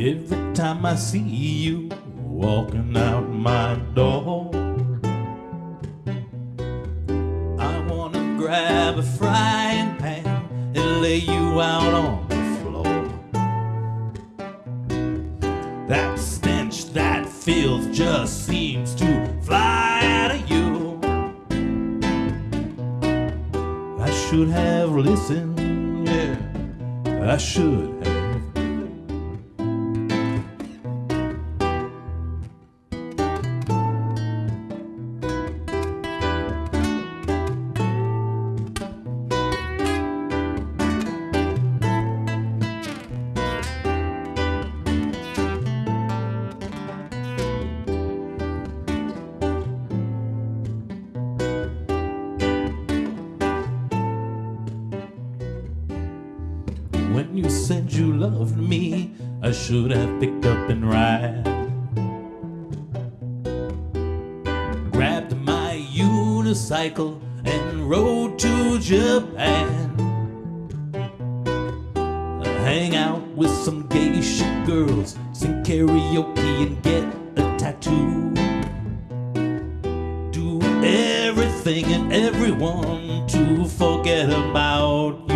Every time I see you walking out my door, I wanna grab a frying pan and lay you out on the floor. That stench, that filth just seems to fly out of you. I should have listened, yeah, I should When you said you loved me, I should have picked up and ride. Grabbed my unicycle and rode to Japan. Hang out with some geisha girls, sing karaoke and get a tattoo. Do everything and everyone to forget about